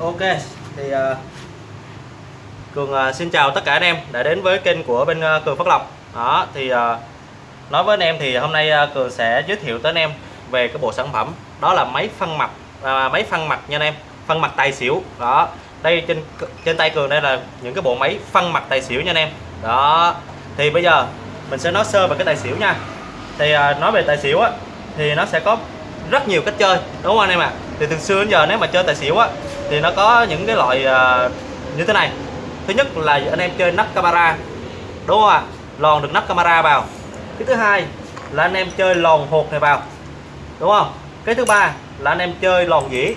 Ok thì uh, Cường uh, xin chào tất cả anh em đã đến với kênh của bên uh, Cường Phát Lộc. Đó thì uh, nói với anh em thì hôm nay uh, Cường sẽ giới thiệu tới anh em về cái bộ sản phẩm. Đó là máy phân mặt uh, máy phân mặt nha anh em phân mặt tài xỉu. Đó đây trên trên tay Cường đây là những cái bộ máy phân mặt tài xỉu nha anh em. Đó thì bây giờ mình sẽ nói sơ về cái tài xỉu nha. Thì uh, nói về tài xỉu á thì nó sẽ có rất nhiều cách chơi đúng không anh em ạ? À? thì từ xưa đến giờ nếu mà chơi tài xỉu á thì nó có những cái loại uh, như thế này. Thứ nhất là anh em chơi nắp camera. Đúng không ạ? À? lòn được nắp camera vào. Cái thứ hai là anh em chơi lòn hột này vào. Đúng không? Cái thứ ba là anh em chơi lòn dĩ.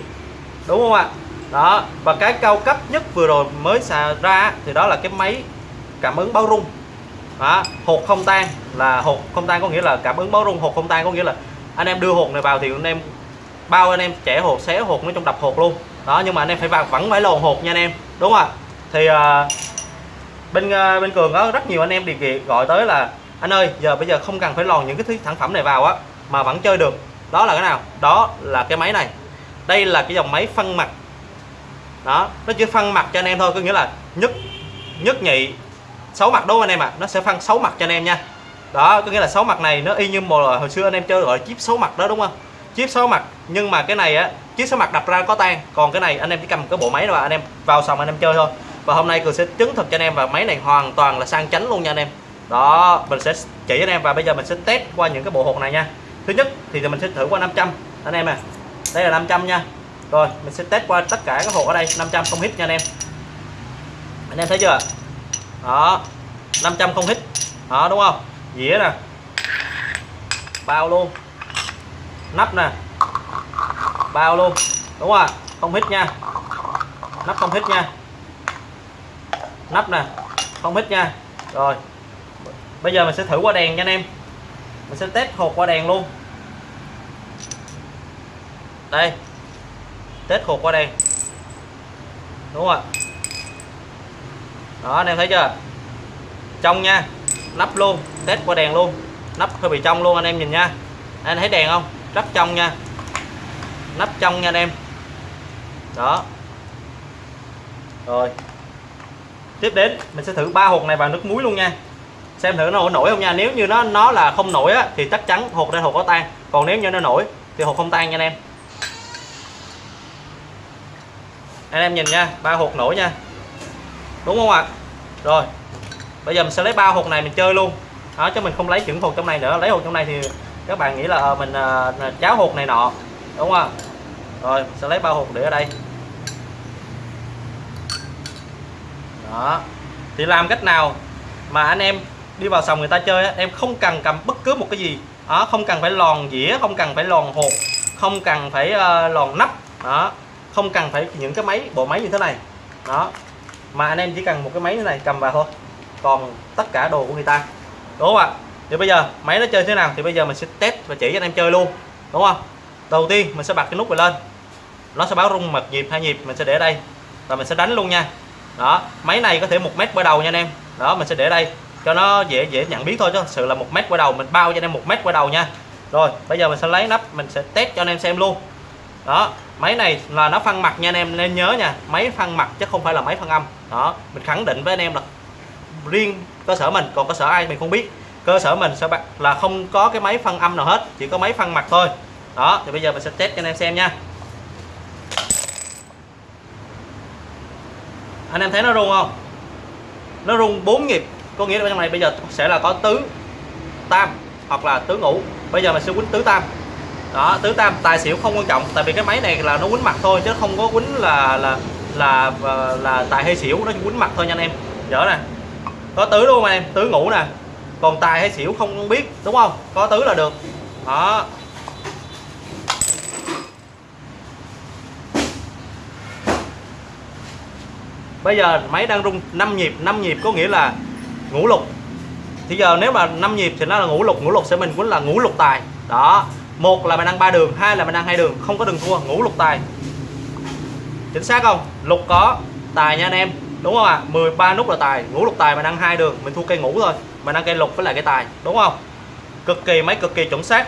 Đúng không ạ? À? đó và cái cao cấp nhất vừa rồi mới xà ra thì đó là cái máy cảm ứng báo rung. Đó, hột không tan là hột không tan có nghĩa là cảm ứng báo rung hột không tan có nghĩa là anh em đưa hột này vào thì anh em bao anh em trẻ hột xé hột nó trong đập hột luôn đó nhưng mà anh em phải vào vẫn phải lồn hột nha anh em. Đúng không ạ? Thì uh, bên uh, bên cường có rất nhiều anh em đề gọi tới là anh ơi giờ bây giờ không cần phải lòn những cái thứ sản phẩm này vào á mà vẫn chơi được. Đó là cái nào? Đó là cái máy này. Đây là cái dòng máy phân mặt. Đó nó chỉ phân mặt cho anh em thôi có nghĩa là nhất nhất nhị sáu mặt đúng không anh em ạ? À? nó sẽ phân sáu mặt cho anh em nha. Đó có nghĩa là sáu mặt này nó y như một hồi xưa anh em chơi gọi là chip sáu mặt đó đúng không? Chip sáu mặt nhưng mà cái này á chiếc số mặt đập ra có tan. Còn cái này anh em chỉ cầm cái bộ máy và anh em vào xong anh em chơi thôi. Và hôm nay cường sẽ chứng thực cho anh em và máy này hoàn toàn là sang chánh luôn nha anh em. Đó, mình sẽ chỉ anh em và bây giờ mình sẽ test qua những cái bộ hột này nha. Thứ nhất thì mình sẽ thử qua 500 anh em à đây là 500 nha. Rồi, mình sẽ test qua tất cả các hột ở đây. 500 không hít nha anh em. Anh em thấy chưa? Đó 500 không hít. Đó, đúng không? Dĩa nè. Bao luôn. Nắp nè bao luôn. Đúng không không hít nha. Nắp không hít nha. Nắp nè, không hít nha. Rồi, bây giờ mình sẽ thử qua đèn nha anh em. Mình sẽ test hột qua đèn luôn. Đây, test hột qua đèn. Đúng không ạ đó, anh em thấy chưa? Trong nha, nắp luôn, test qua đèn luôn. Nắp hơi bị trong luôn anh em nhìn nha. Anh thấy đèn không? Rất trong nha nắp trong nha anh em. Đó. Rồi. Tiếp đến mình sẽ thử ba hột này vào nước muối luôn nha. Xem thử nó nổi không nha. Nếu như nó nó là không nổi á, thì chắc chắn hột đây hột có tan. Còn nếu như nó nổi thì hột không tan nha anh em. Anh em nhìn nha ba hột nổi nha. Đúng không ạ? Rồi. Bây giờ mình sẽ lấy ba hột này mình chơi luôn. Đó chứ mình không lấy chuẩn hột trong này nữa. Lấy hột trong này thì các bạn nghĩ là ờ, mình uh, cháo hột này nọ đúng không? Rồi sẽ lấy bao hộp để ở đây. Đó. Thì làm cách nào mà anh em đi vào sòng người ta chơi em không cần cầm bất cứ một cái gì. Đó không cần phải lòn dĩa không cần phải lòn hộp không cần phải uh, lòn nắp. Đó. Không cần phải những cái máy bộ máy như thế này. Đó. Mà anh em chỉ cần một cái máy như này cầm vào thôi. Còn tất cả đồ của người ta. Đúng không ạ? Thì bây giờ máy nó chơi thế nào thì bây giờ mình sẽ test và chỉ cho anh em chơi luôn. Đúng không? Đầu tiên, mình sẽ bật cái nút này lên. Nó sẽ báo rung mật nhịp, hai nhịp, mình sẽ để đây. Và mình sẽ đánh luôn nha. Đó, máy này có thể một mét qua đầu nha anh em. Đó, mình sẽ để đây, cho nó dễ dễ nhận biết thôi chứ. Sự là một mét qua đầu, mình bao cho anh em một mét qua đầu nha. Rồi, bây giờ mình sẽ lấy nắp, mình sẽ test cho anh em xem luôn. Đó, máy này là nó phân mặt nha anh em, nên nhớ nha. Máy phân mặt chứ không phải là máy phân âm. Đó, mình khẳng định với anh em là riêng cơ sở mình, còn cơ sở ai mình không biết. Cơ sở mình sẽ là không có cái máy phân âm nào hết, chỉ có máy phân mặt thôi đó thì bây giờ mình sẽ test cho anh em xem nha. Anh em thấy nó rung không? Nó rung 4 nhịp. Có nghĩa là trong này bây giờ sẽ là có tứ tam hoặc là tứ ngũ. Bây giờ mình sẽ quýnh tứ tam. Đó tứ tam tài xỉu không quan trọng. Tại vì cái máy này là nó quýnh mặt thôi chứ không có quýnh là là là là, là tài hay xỉu. Nó quýnh mặt thôi nha anh em. Nhớ nè. Có tứ đúng không anh em? Tứ ngũ nè. Còn tài hay xỉu không biết đúng không? Có tứ là được. Đó. Bây giờ máy đang rung 5 nhịp 5 nhịp có nghĩa là ngũ lục. Thì giờ nếu mà 5 nhịp thì nó là ngũ lục ngũ lục sẽ mình cũng là ngũ lục tài. Đó, một là mình ăn ba đường, hai là mình ăn hai đường, không có đường thua, ngũ lục tài. Chính xác không? Lục có tài nha anh em, đúng không ạ? À? 13 nút là tài, ngũ lục tài mình ăn hai đường, mình thua cây ngũ thôi. Mình ăn cây lục với lại cây tài, đúng không? Cực kỳ máy cực kỳ chuẩn xác.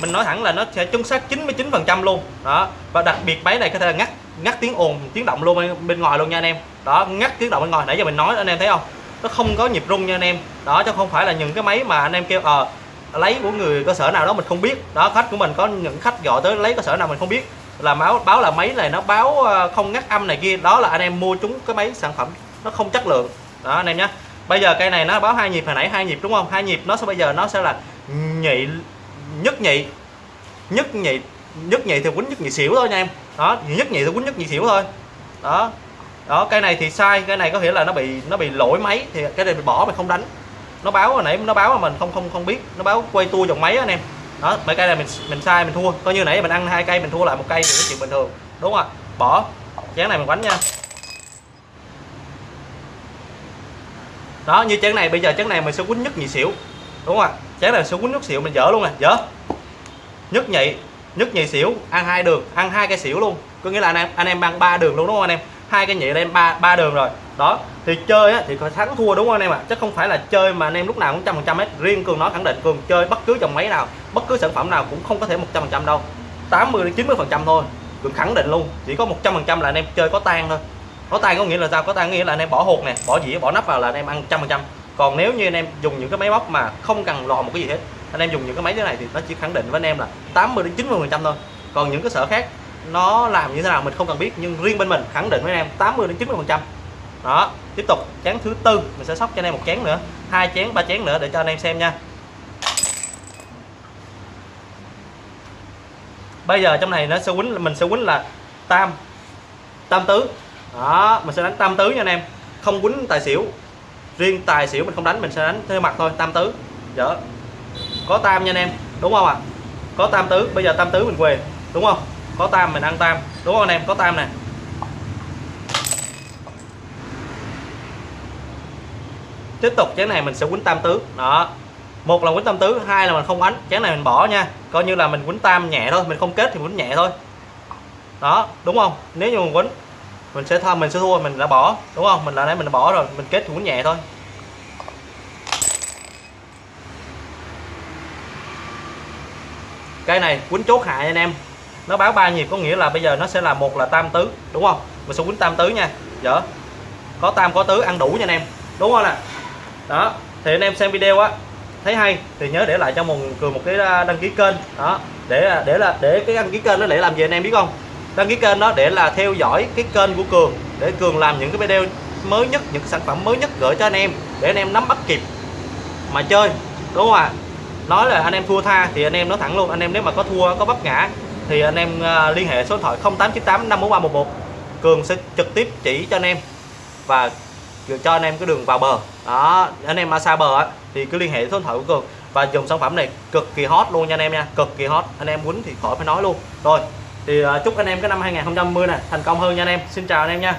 Mình nói thẳng là nó sẽ chuẩn xác 99 phần trăm luôn. Đó, và đặc biệt máy này có thể là ngắt ngắt tiếng ồn tiếng động luôn bên, bên ngoài luôn nha anh em. Đó ngắt tiếng động bên ngoài nãy giờ mình nói anh em thấy không? Nó không có nhịp rung nha anh em. Đó chứ không phải là những cái máy mà anh em kêu ờ lấy của người cơ sở nào đó mình không biết. Đó khách của mình có những khách gọi tới lấy cơ sở nào mình không biết. Là báo báo là máy này nó báo ờ, không ngắt âm này kia. Đó là anh em mua chúng cái máy sản phẩm nó không chất lượng. Đó anh em nhé bây giờ cây này nó báo hai nhịp hồi nãy hai nhịp đúng không? Hai nhịp nó sẽ bây giờ nó sẽ là nhị nhất nhị nhất nhị nhất nhị thì quýnh nhất nhị xỉu thôi nha em. Đó, nhất nhị thì quýnh nhất nhị xỉu thôi. Đó. Đó cây này thì sai, cái này có nghĩa là nó bị nó bị lỗi máy thì cái này mình bỏ mình không đánh. Nó báo hồi nãy, nó báo mà mình không không không biết, nó báo quay tua dòng máy anh em. Đó, mấy cây này mình mình sai, mình thua. Coi như nãy mình ăn hai cây, mình thua lại một cây thì cái chuyện bình thường, đúng không bỏ. Chén này mình quánh nha. Đó, như chén này, bây giờ chén này mình sẽ quýnh nhất nhị xỉu, đúng không ạ? Chén này sẽ quýnh nhất xỉu, mình dở luôn nè, dở. Nhất nhị nhất nhị xỉu ăn hai đường ăn hai cây xỉu luôn. Có nghĩa là anh em anh em ăn ba đường luôn đúng không anh em? Hai cái nhị lên ba ba đường rồi. Đó thì chơi á, thì có thắng thua đúng không anh em ạ? À? chứ không phải là chơi mà anh em lúc nào cũng trăm phần trăm hết. Riêng cường nói khẳng định cường chơi bất cứ dòng máy nào bất cứ sản phẩm nào cũng không có thể một trăm phần trăm đâu. 80 đến 90 phần trăm thôi. Cường khẳng định luôn chỉ có một trăm phần trăm là anh em chơi có tan thôi. Có tan có nghĩa là sao? Có tan nghĩa là anh em bỏ hột nè bỏ dĩa bỏ nắp vào là anh em ăn trăm phần trăm. Còn nếu như anh em dùng những cái máy móc mà không cần lò một cái gì hết anh em dùng những cái máy thế này thì nó chỉ khẳng định với anh em là 80 đến 90 phần trăm thôi. Còn những cái sở khác, nó làm như thế nào mình không cần biết, nhưng riêng bên mình khẳng định với anh em 80 đến 90 phần trăm. Đó, tiếp tục, chén thứ tư, mình sẽ sóc cho anh em một chén nữa, hai chén, ba chén nữa để cho anh em xem nha. Bây giờ trong này nó sẽ quýnh, mình sẽ quýnh là tam tam tứ. Đó, mình sẽ đánh tam tứ nha anh em, không quýnh tài xỉu. Riêng tài xỉu mình không đánh, mình sẽ đánh theo mặt thôi, tam tứ. Dở có tam nha anh em, đúng không ạ? À? có tam tứ, bây giờ tam tứ mình về đúng không? Có tam mình ăn tam, đúng không anh em? Có tam nè. Tiếp tục, chén này mình sẽ quýnh tam tứ. Đó. Một là quýnh tam tứ, hai là mình không đánh. Chén này mình bỏ nha. Coi như là mình quýnh tam nhẹ thôi, mình không kết thì quýnh nhẹ thôi. Đó, đúng không? Nếu như mình quýnh, mình sẽ thua mình sẽ thua, mình đã bỏ, đúng không? Mình là nãy mình đã bỏ rồi, mình kết thì quýnh nhẹ thôi. Cây này quýnh chốt hại anh em. Nó báo ba nhịp có nghĩa là bây giờ nó sẽ là một là tam tứ, đúng không? Mình sẽ quýnh tam tứ nha. Dở có tam, có tứ, ăn đủ nha anh em. Đúng không nè đó. Thì anh em xem video á. Thấy hay. Thì nhớ để lại cho một cường một cái đăng ký kênh. Đó. Để à, để là, để cái đăng ký kênh nó để làm gì anh em biết không? Đăng ký kênh đó để là theo dõi cái kênh của cường. Để cường làm những cái video mới nhất, những cái sản phẩm mới nhất gửi cho anh em. Để anh em nắm bắt kịp mà chơi. Đúng không ạ? à? Nói là anh em thua tha thì anh em nói thẳng luôn anh em nếu mà có thua có vấp ngã thì anh em ờ, liên hệ số điện thoại 0898 54311 cường sẽ trực tiếp chỉ cho anh em và cho anh em cái đường vào bờ. Đó anh em mà xa bờ á, thì cứ liên hệ số điện thoại của cường. Và dùng sản phẩm này cực kỳ hot luôn nha anh em nha cực kỳ hot. Anh em quýnh thì khỏi phải nói luôn. Rồi thì ờ, chúc anh em cái năm 2020 này thành công hơn nha anh em. Xin chào anh em nha.